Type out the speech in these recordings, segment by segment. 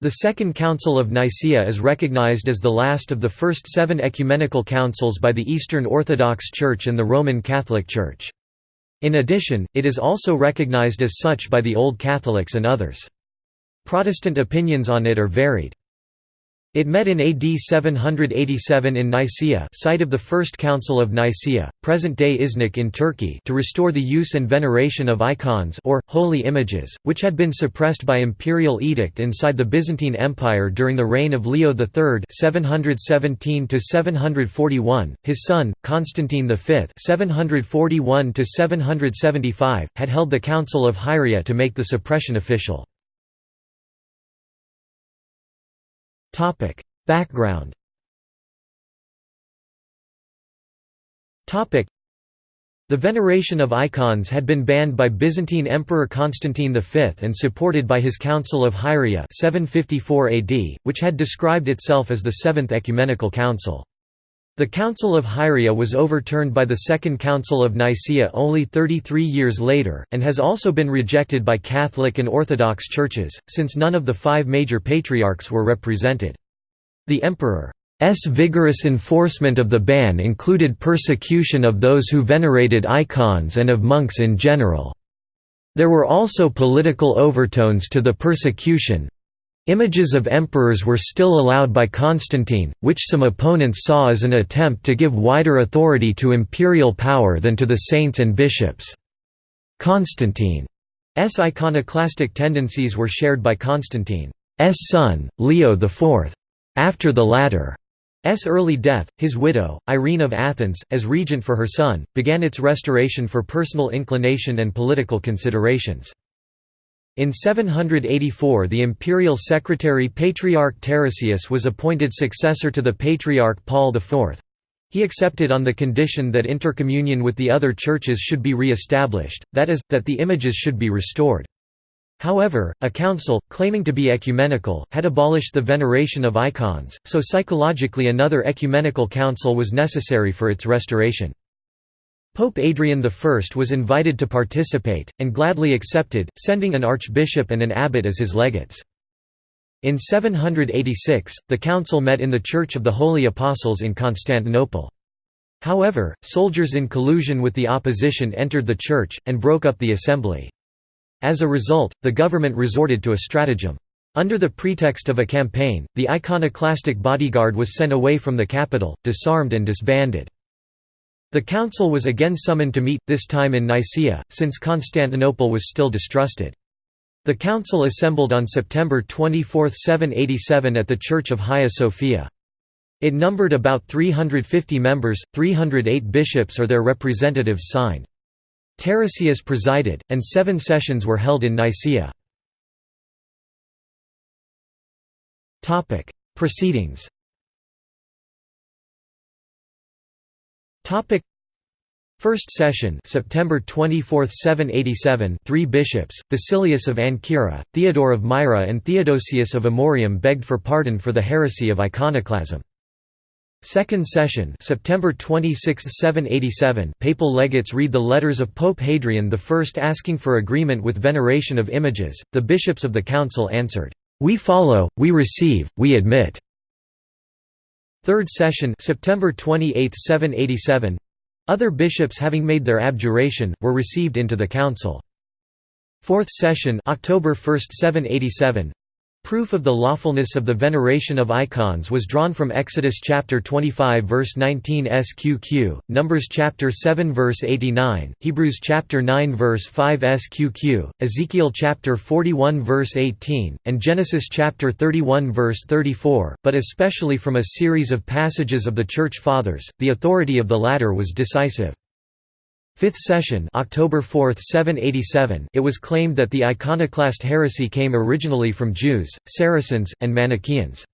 The Second Council of Nicaea is recognized as the last of the first seven ecumenical councils by the Eastern Orthodox Church and the Roman Catholic Church. In addition, it is also recognized as such by the Old Catholics and others. Protestant opinions on it are varied. It met in AD 787 in Nicaea site of the First Council of Nicaea, present-day Iznik in Turkey to restore the use and veneration of icons or, holy images, which had been suppressed by imperial edict inside the Byzantine Empire during the reign of Leo III 717 his son, Constantine V 741 had held the Council of Hieria to make the suppression official. Topic: Background. Topic: The veneration of icons had been banned by Byzantine Emperor Constantine V and supported by his Council of Hieria 754 AD, which had described itself as the Seventh Ecumenical Council. The Council of Hieria was overturned by the Second Council of Nicaea only 33 years later, and has also been rejected by Catholic and Orthodox churches, since none of the five major patriarchs were represented. The emperor's vigorous enforcement of the ban included persecution of those who venerated icons and of monks in general. There were also political overtones to the persecution, Images of emperors were still allowed by Constantine, which some opponents saw as an attempt to give wider authority to imperial power than to the saints and bishops. Constantine's iconoclastic tendencies were shared by Constantine's son, Leo IV. After the latter's early death, his widow, Irene of Athens, as regent for her son, began its restoration for personal inclination and political considerations. In 784 the imperial secretary Patriarch Tarasius was appointed successor to the Patriarch Paul IV. He accepted on the condition that intercommunion with the other churches should be re-established, that is, that the images should be restored. However, a council, claiming to be ecumenical, had abolished the veneration of icons, so psychologically another ecumenical council was necessary for its restoration. Pope Adrian I was invited to participate, and gladly accepted, sending an archbishop and an abbot as his legates. In 786, the council met in the Church of the Holy Apostles in Constantinople. However, soldiers in collusion with the opposition entered the church, and broke up the assembly. As a result, the government resorted to a stratagem. Under the pretext of a campaign, the iconoclastic bodyguard was sent away from the capital, disarmed and disbanded. The council was again summoned to meet, this time in Nicaea, since Constantinople was still distrusted. The council assembled on September 24, 787 at the Church of Hagia Sophia. It numbered about 350 members, 308 bishops or their representatives signed. Tarasius presided, and seven sessions were held in Nicaea. Proceedings Topic. First session September 24, 787 three bishops, Basilius of Ancyra, Theodore of Myra and Theodosius of Amorium begged for pardon for the heresy of iconoclasm. Second session September 26, 787 Papal legates read the letters of Pope Hadrian I asking for agreement with veneration of images, the bishops of the council answered, "'We follow, we receive, we admit' Third session September 28, 787 other bishops having made their abjuration, were received into the council. Fourth session October 1, 787 Proof of the lawfulness of the veneration of icons was drawn from Exodus chapter 25 verse 19 sqq, Numbers chapter 7 verse 89, Hebrews chapter 9 verse 5 sqq, Ezekiel chapter 41 verse 18, and Genesis chapter 31 verse 34, but especially from a series of passages of the Church Fathers, the authority of the latter was decisive. Fifth session October 4, 787 it was claimed that the iconoclast heresy came originally from Jews, Saracens, and Manichaeans.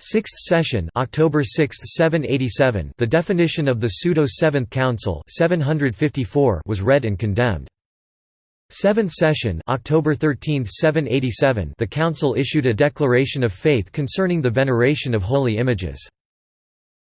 Sixth session October 6, 787 the definition of the pseudo-Seventh Council 754 was read and condemned. Seventh session October 13, 787 the Council issued a declaration of faith concerning the veneration of holy images.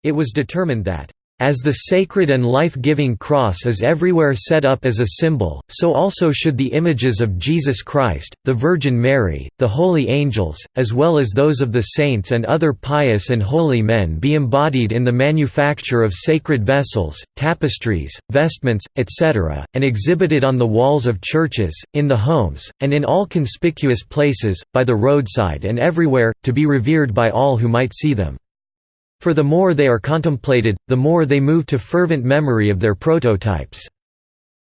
It was determined that As the sacred and life-giving cross is everywhere set up as a symbol, so also should the images of Jesus Christ, the Virgin Mary, the holy angels, as well as those of the saints and other pious and holy men be embodied in the manufacture of sacred vessels, tapestries, vestments, etc., and exhibited on the walls of churches, in the homes, and in all conspicuous places, by the roadside and everywhere, to be revered by all who might see them. For the more they are contemplated, the more they move to fervent memory of their prototypes.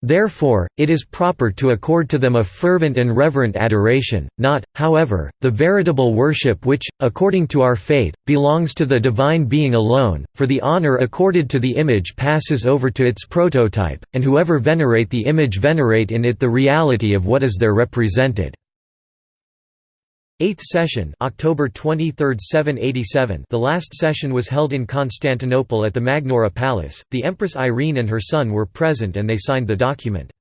Therefore, it is proper to accord to them a fervent and reverent adoration, not, however, the veritable worship which, according to our faith, belongs to the divine being alone, for the honor accorded to the image passes over to its prototype, and whoever venerate the image venerate in it the reality of what is there represented. Eighth session October 23, 787 The last session was held in Constantinople at the Magnaura Palace, the Empress Irene and her son were present and they signed the document.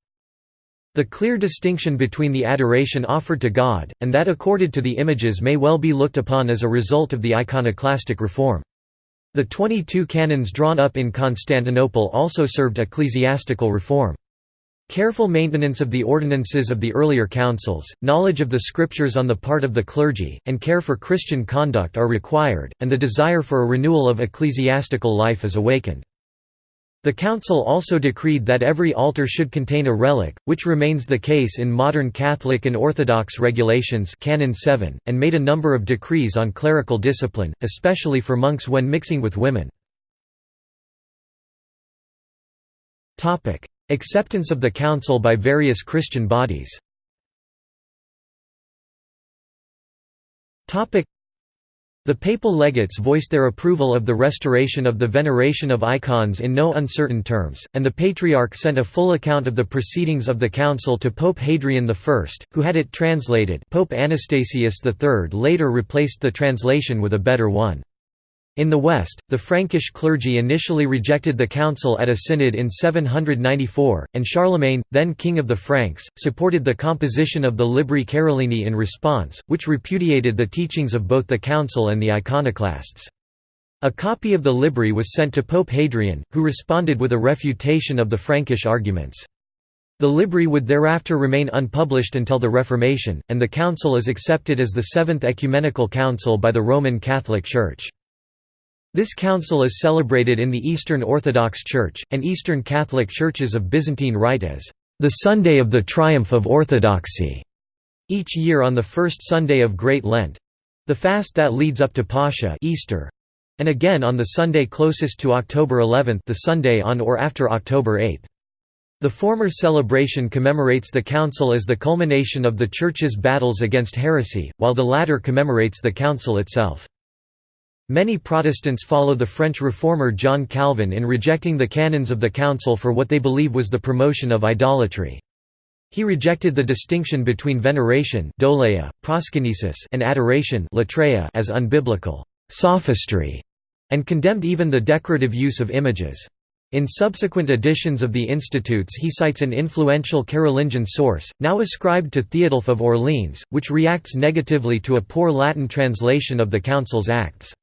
The clear distinction between the adoration offered to God, and that accorded to the images may well be looked upon as a result of the iconoclastic reform. The 22 canons drawn up in Constantinople also served ecclesiastical reform. Careful maintenance of the ordinances of the earlier councils, knowledge of the scriptures on the part of the clergy, and care for Christian conduct are required, and the desire for a renewal of ecclesiastical life is awakened. The council also decreed that every altar should contain a relic, which remains the case in modern Catholic and Orthodox regulations Canon 7, and made a number of decrees on clerical discipline, especially for monks when mixing with women. Acceptance of the Council by various Christian bodies the papal legates voiced their approval of the restoration of the veneration of icons in no uncertain terms, and the Patriarch sent a full account of the proceedings of the council to Pope Hadrian I, who had it translated Pope Anastasius III later replaced the translation with a better one. In the West, the Frankish clergy initially rejected the council at a synod in 794, and Charlemagne, then king of the Franks, supported the composition of the Libri Carolini in response, which repudiated the teachings of both the council and the iconoclasts. A copy of the Libri was sent to Pope Hadrian, who responded with a refutation of the Frankish arguments. The Libri would thereafter remain unpublished until the Reformation, and the council is accepted as the Seventh Ecumenical Council by the Roman Catholic Church. This council is celebrated in the Eastern Orthodox Church, and Eastern Catholic Churches of Byzantine Rite as the Sunday of the Triumph of Orthodoxy, each year on the first Sunday of Great Lent—the fast that leads up to Pascha Easter, and again on the Sunday closest to October 11 the Sunday on or after October 8. The former celebration commemorates the council as the culmination of the Church's battles against heresy, while the latter commemorates the council itself. Many Protestants follow the French reformer John Calvin in rejecting the canons of the Council for what they believe was the promotion of idolatry. He rejected the distinction between veneration and adoration latreia as unbiblical sophistry, and condemned even the decorative use of images. In subsequent editions of the Institutes he cites an influential Carolingian source, now ascribed to Theodulf of Orleans, which reacts negatively to a poor Latin translation of the Council's Acts.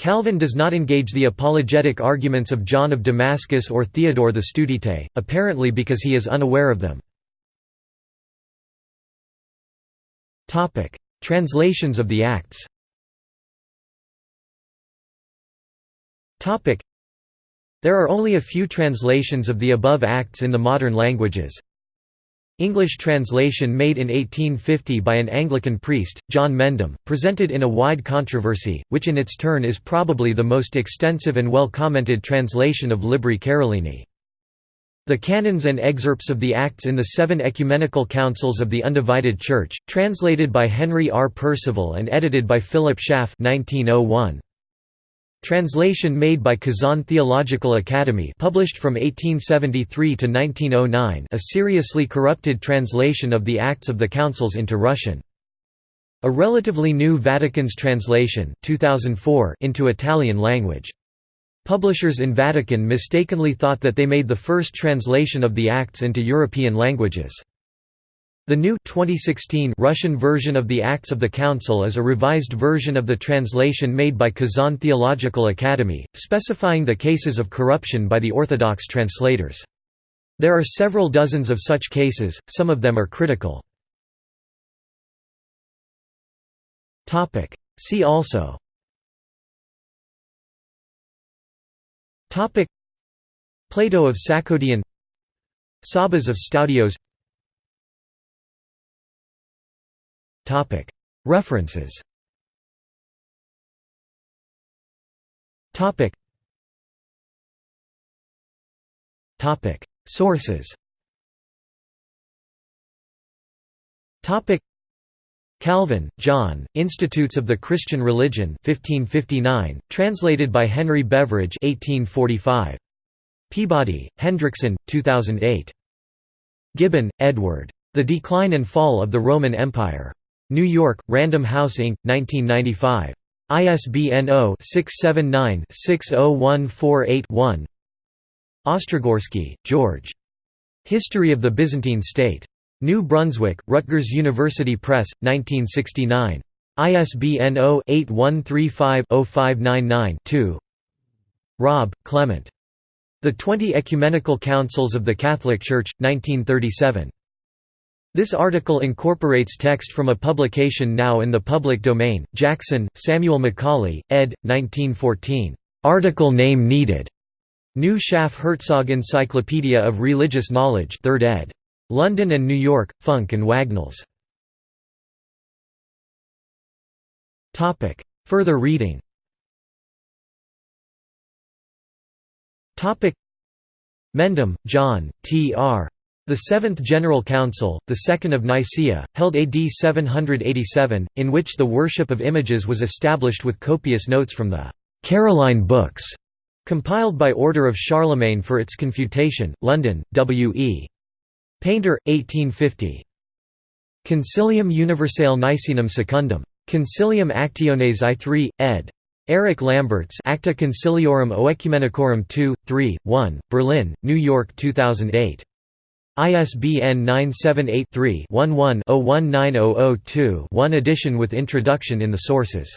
Calvin does not engage the apologetic arguments of John of Damascus or Theodore the Studite, apparently because he is unaware of them. Translations of the Acts There are only a few translations of the above Acts in the modern languages, English translation made in 1850 by an Anglican priest, John Mendham, presented in a wide controversy, which in its turn is probably the most extensive and well-commented translation of Libri Carolini. The canons and excerpts of the Acts in the Seven Ecumenical Councils of the Undivided Church, translated by Henry R. Percival and edited by Philip Schaff 1901. Translation made by Kazan Theological Academy published from 1873 to 1909 a seriously corrupted translation of the Acts of the Councils into Russian. A relatively new Vatican's translation 2004 into Italian language. Publishers in Vatican mistakenly thought that they made the first translation of the Acts into European languages. The new 2016 Russian version of the Acts of the Council is a revised version of the translation made by Kazan Theological Academy, specifying the cases of corruption by the Orthodox translators. There are several dozens of such cases, some of them are critical. See also Plato of Sakkoudion Sabas of Stoudios References Sources Calvin, John, Institutes of the Christian Religion 1559, translated by Henry Beveridge 1845. Peabody, Hendrickson, 2008. Gibbon, Edward. The Decline and Fall of the Roman Empire. New York, Random House Inc., 1995. ISBN 0-679-60148-1 Ostrogorsky, George. History of the Byzantine State. New Brunswick, Rutgers University Press, 1969. ISBN 0-8135-0599-2 Raab, Clement. The Twenty Ecumenical Councils of the Catholic Church, 1937. This article incorporates text from a publication now in the public domain, Jackson, Samuel Macaulay, ed. 1914. Article name needed. New Schaff Herzog Encyclopedia of Religious Knowledge 3rd ed. London and New York, Funk and Wagnalls. Further reading Mendham, John, T. R. The Seventh General Council, the Second of Nicaea, held AD 787, in which the worship of images was established with copious notes from the «Caroline Books», compiled by order of Charlemagne for its confutation, London, W. E. Painter, 1850. Concilium Universale Nicenum Secundum. Concilium Actiones I3, ed. Eric Lamberz Acta Conciliorum Oecumenicorum 2, 3, 1, Berlin, New York 2008. ISBN 978-3-11-019002 one edition with introduction in the sources.